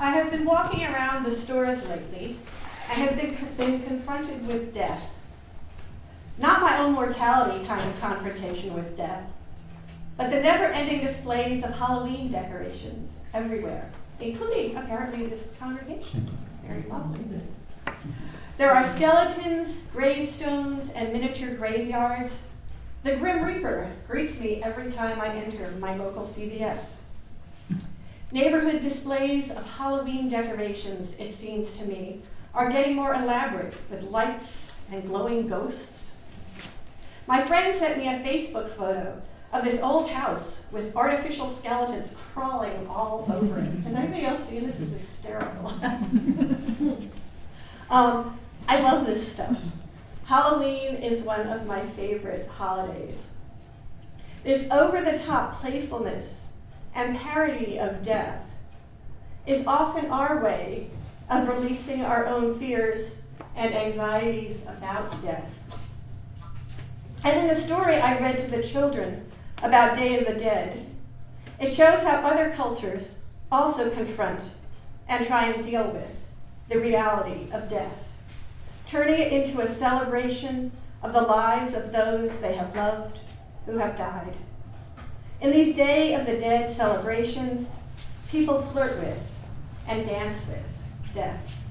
I have been walking around the stores lately. I have been, been confronted with death. Not my own mortality kind of confrontation with death, but the never ending displays of Halloween decorations everywhere, including apparently this congregation. It's very lovely. There are skeletons, gravestones, and miniature graveyards. The Grim Reaper greets me every time I enter my local CVS. Neighborhood displays of Halloween decorations, it seems to me, are getting more elaborate with lights and glowing ghosts. My friend sent me a Facebook photo of this old house with artificial skeletons crawling all over it. Has anybody else seen this? This is hysterical. um, I love this stuff. Halloween is one of my favorite holidays. This over the top playfulness and parody of death is often our way of releasing our own fears and anxieties about death. And in the story I read to the children about Day of the Dead, it shows how other cultures also confront and try and deal with the reality of death, turning it into a celebration of the lives of those they have loved who have died. In these Day of the Dead celebrations, people flirt with and dance with death.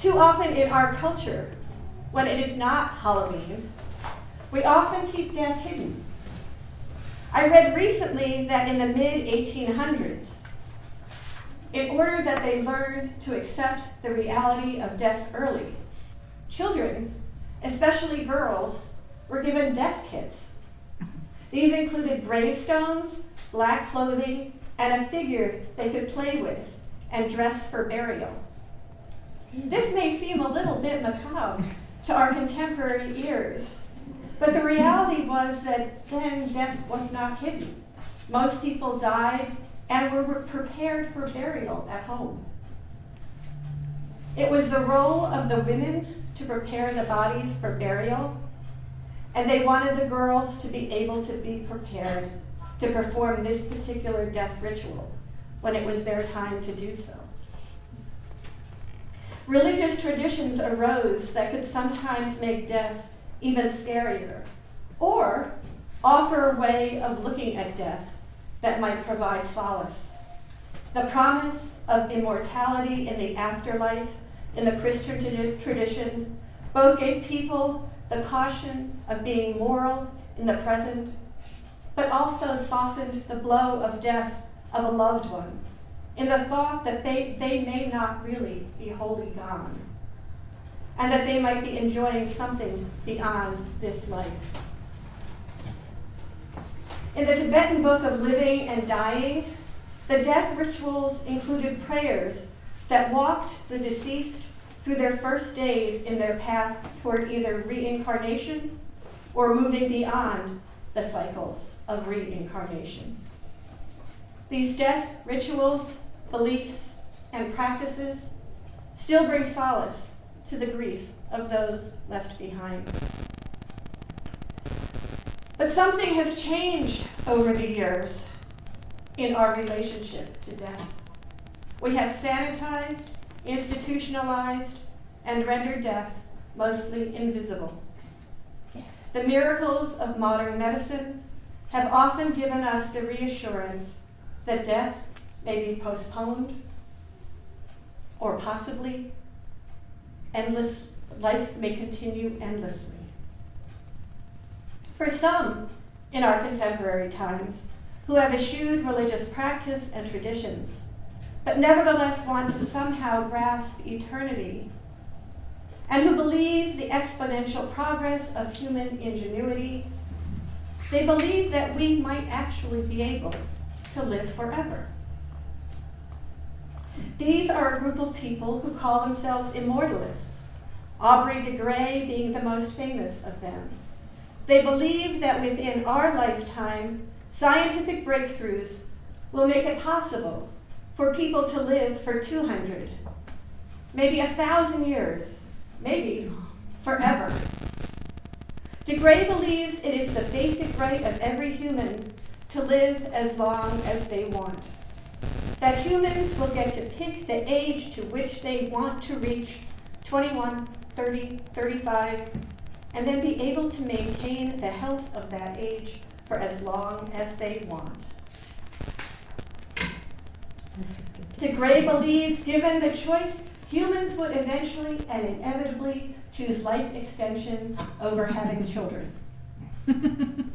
Too often in our culture, when it is not Halloween, we often keep death hidden. I read recently that in the mid 1800s, in order that they learn to accept the reality of death early, children, especially girls, were given death kits these included gravestones, black clothing, and a figure they could play with and dress for burial. This may seem a little bit macabre to our contemporary ears, but the reality was that then death was not hidden. Most people died and were prepared for burial at home. It was the role of the women to prepare the bodies for burial and they wanted the girls to be able to be prepared to perform this particular death ritual when it was their time to do so. Religious traditions arose that could sometimes make death even scarier, or offer a way of looking at death that might provide solace. The promise of immortality in the afterlife in the Christian tradition both gave people the caution of being moral in the present, but also softened the blow of death of a loved one in the thought that they, they may not really be wholly gone, and that they might be enjoying something beyond this life. In the Tibetan book of living and dying, the death rituals included prayers that walked the deceased through their first days in their path toward either reincarnation or moving beyond the cycles of reincarnation. These death rituals, beliefs, and practices still bring solace to the grief of those left behind. But something has changed over the years in our relationship to death. We have sanitized institutionalized, and rendered death mostly invisible. The miracles of modern medicine have often given us the reassurance that death may be postponed or possibly endless life may continue endlessly. For some in our contemporary times who have eschewed religious practice and traditions, but nevertheless want to somehow grasp eternity, and who believe the exponential progress of human ingenuity, they believe that we might actually be able to live forever. These are a group of people who call themselves immortalists, Aubrey de Grey being the most famous of them. They believe that within our lifetime, scientific breakthroughs will make it possible for people to live for 200, maybe a thousand years, maybe forever. De Grey believes it is the basic right of every human to live as long as they want. that humans will get to pick the age to which they want to reach 21, 30, 35, and then be able to maintain the health of that age for as long as they want. De Grey believes, given the choice, humans would eventually and inevitably choose life extension over having children.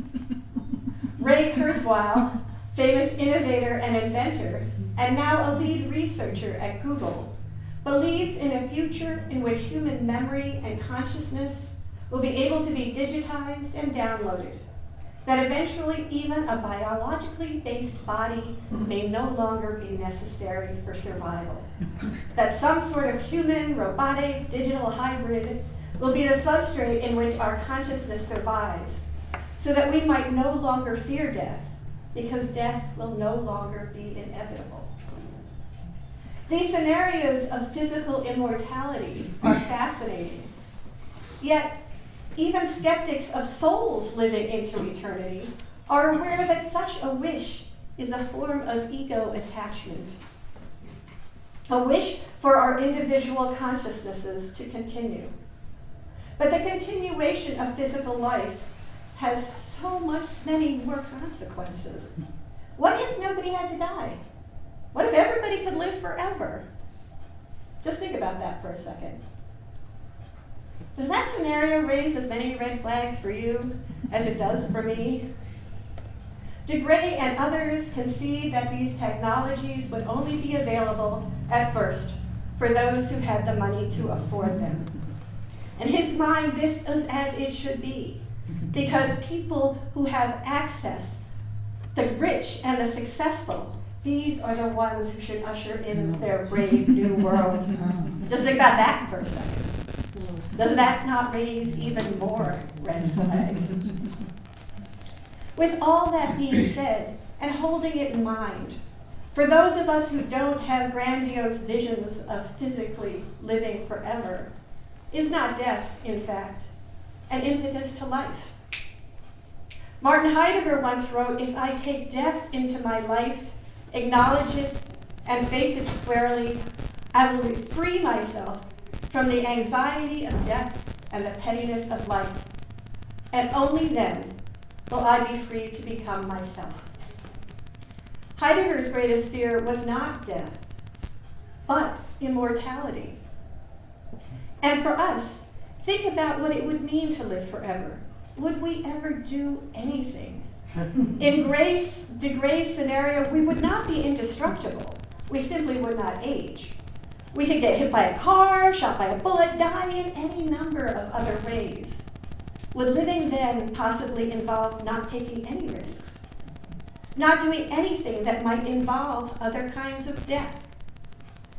Ray Kurzweil, famous innovator and inventor, and now a lead researcher at Google, believes in a future in which human memory and consciousness will be able to be digitized and downloaded, that eventually even a biologically based body may no longer be necessary for survival, that some sort of human, robotic, digital hybrid will be the substrate in which our consciousness survives, so that we might no longer fear death, because death will no longer be inevitable. These scenarios of physical immortality are fascinating. Yet, even skeptics of souls living into eternity are aware that such a wish is a form of ego attachment. A wish for our individual consciousnesses to continue. But the continuation of physical life has so much many more consequences. What if nobody had to die? What if everybody could live forever? Just think about that for a second. Does that scenario raise as many red flags for you as it does for me? De Grey and others concede that these technologies would only be available at first for those who had the money to afford them. In his mind, this is as it should be, because people who have access, the rich and the successful, these are the ones who should usher in their brave new world. Just think about that for a second. Does that not raise even more red flags? With all that being said, and holding it in mind, for those of us who don't have grandiose visions of physically living forever, is not death, in fact, an impetus to life? Martin Heidegger once wrote If I take death into my life, acknowledge it, and face it squarely, I will free myself from the anxiety of death and the pettiness of life. And only then will I be free to become myself. Heidegger's greatest fear was not death, but immortality. And for us, think about what it would mean to live forever. Would we ever do anything? In Grace, de Grey's scenario, we would not be indestructible. We simply would not age. We could get hit by a car, shot by a bullet, die in any number of other ways. Would living then possibly involve not taking any risks? Not doing anything that might involve other kinds of death?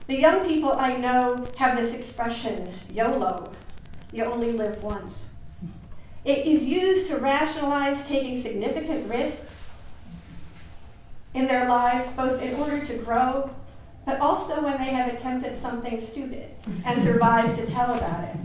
The young people I know have this expression, YOLO, you only live once. It is used to rationalize taking significant risks in their lives, both in order to grow but also when they have attempted something stupid and survived to tell about it.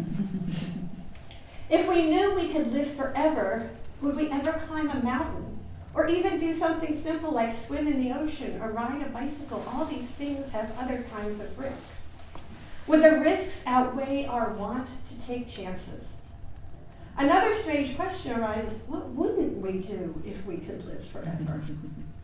If we knew we could live forever, would we ever climb a mountain? Or even do something simple like swim in the ocean or ride a bicycle? All these things have other kinds of risk. Would the risks outweigh our want to take chances? Another strange question arises what wouldn't we do if we could live forever?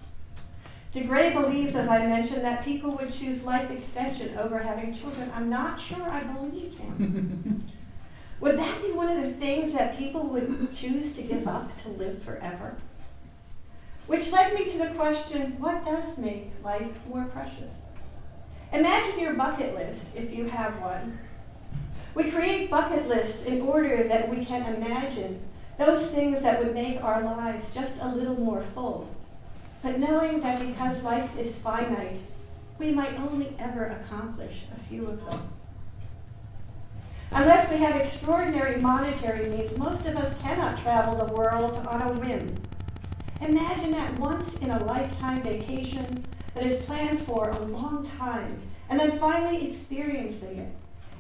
De Grey believes, as I mentioned, that people would choose life extension over having children. I'm not sure I believe him. would that be one of the things that people would choose to give up to live forever? Which led me to the question what does make life more precious? Imagine your bucket list if you have one. We create bucket lists in order that we can imagine those things that would make our lives just a little more full but knowing that because life is finite, we might only ever accomplish a few of them. Unless we have extraordinary monetary means, most of us cannot travel the world on a whim. Imagine that once in a lifetime vacation that is planned for a long time and then finally experiencing it.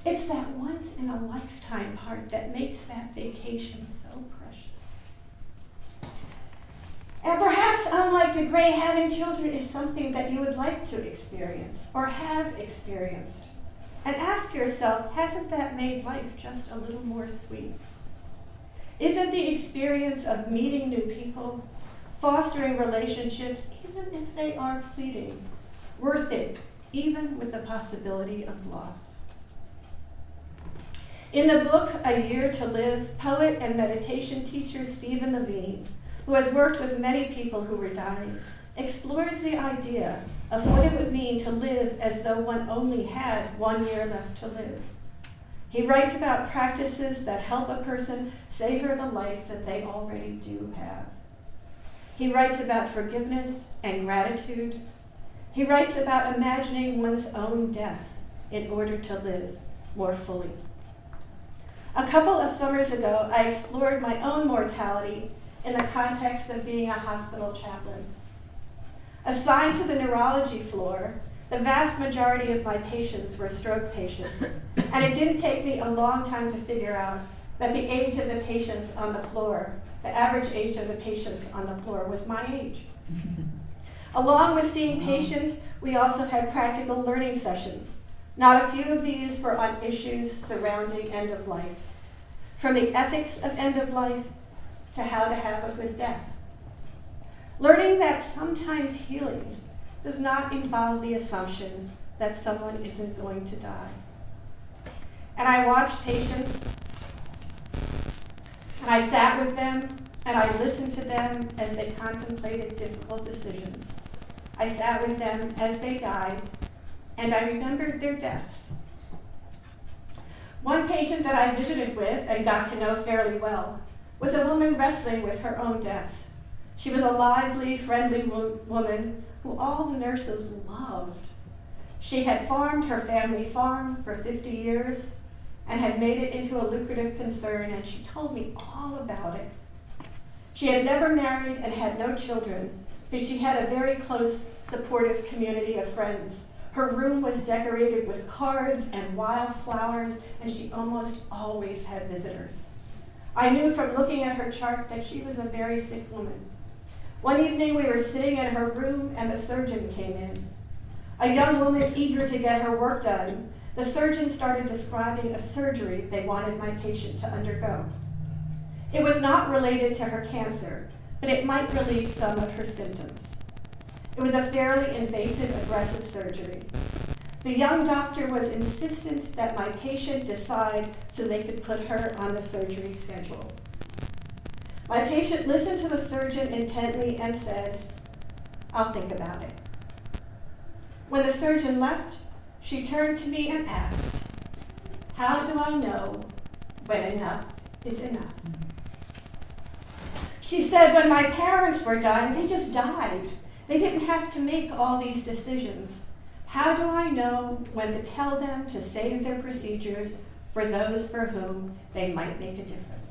It's that once in a lifetime part that makes that vacation so And perhaps, unlike de Grey, having children is something that you would like to experience or have experienced. And ask yourself hasn't that made life just a little more sweet? Isn't the experience of meeting new people, fostering relationships, even if they are fleeting, worth it, even with the possibility of loss? In the book A Year to Live, poet and meditation teacher Stephen Levine, who has worked with many people who were dying, explores the idea of what it would mean to live as though one only had one year left to live. He writes about practices that help a person savor the life that they already do have. He writes about forgiveness and gratitude. He writes about imagining one's own death in order to live more fully. A couple of summers ago, I explored my own mortality in the context of being a hospital chaplain. Assigned to the neurology floor, the vast majority of my patients were stroke patients, and it didn't take me a long time to figure out that the age of the patients on the floor, the average age of the patients on the floor, was my age. Along with seeing patients, we also had practical learning sessions. Not a few of these were on issues surrounding end of life, from the ethics of end of life to how to have a good death. Learning that sometimes healing does not involve the assumption that someone isn't going to die. And I watched patients, and I sat with them, and I listened to them as they contemplated difficult decisions. I sat with them as they died, and I remembered their deaths. One patient that I visited with and got to know fairly well was a woman wrestling with her own death. She was a lively, friendly wo- woman who all the nurses loved. She had farmed her family farm for 50 years and had made it into a lucrative concern, and she told me all about it. She had never married and had no children, but she had a very close, supportive community of friends. Her room was decorated with cards and wildflowers, and she almost always had visitors. I knew from looking at her chart that she was a very sick woman. One evening we were sitting in her room and the surgeon came in. A young woman eager to get her work done, the surgeon started describing a surgery they wanted my patient to undergo. It was not related to her cancer, but it might relieve some of her symptoms. It was a fairly invasive, aggressive surgery. The young doctor was insistent that my patient decide so they could put her on the surgery schedule. My patient listened to the surgeon intently and said, I'll think about it. When the surgeon left, she turned to me and asked, How do I know when enough is enough? She said, When my parents were dying, they just died. They didn't have to make all these decisions. How do I know when to tell them to save their procedures for those for whom they might make a difference?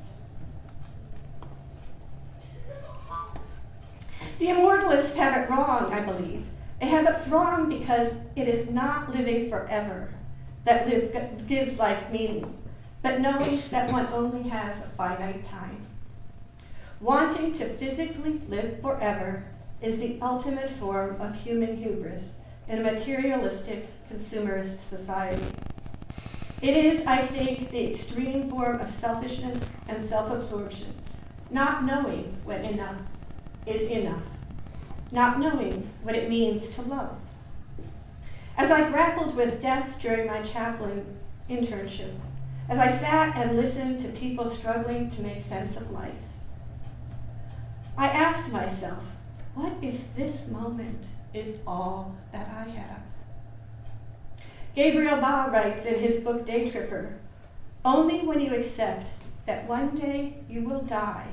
The immortalists have it wrong, I believe. They have it wrong because it is not living forever that live, gives life meaning, but knowing that one only has a finite time. Wanting to physically live forever is the ultimate form of human hubris in a materialistic, consumerist society. It is, I think, the extreme form of selfishness and self absorption, not knowing when enough is enough, not knowing what it means to love. As I grappled with death during my chaplain internship, as I sat and listened to people struggling to make sense of life, I asked myself, what if this moment is all that I have? Gabriel Ba writes in his book Day Tripper Only when you accept that one day you will die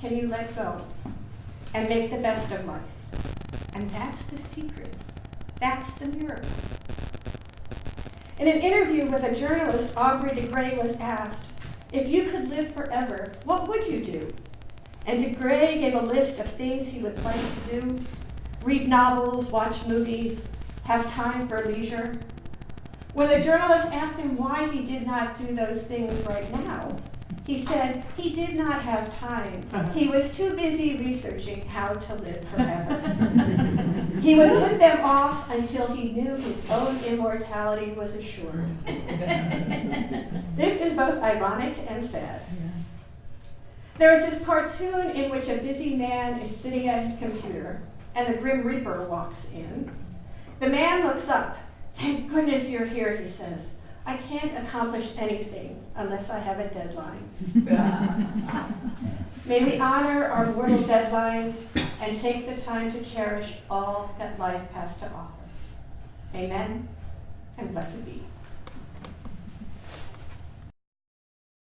can you let go and make the best of life. And that's the secret. That's the miracle. In an interview with a journalist, Aubrey de Grey was asked, If you could live forever, what would you do? And de Grey gave a list of things he would like to do read novels, watch movies, have time for leisure. When the journalist asked him why he did not do those things right now, He said he did not have time. Uh-huh. He was too busy researching how to live forever. he would put them off until he knew his own immortality was assured. this is both ironic and sad. There is this cartoon in which a busy man is sitting at his computer and the Grim Reaper walks in. The man looks up. Thank goodness you're here, he says. I can't accomplish anything unless I have a deadline. May we honor our mortal deadlines and take the time to cherish all that life has to offer. Amen and blessed be.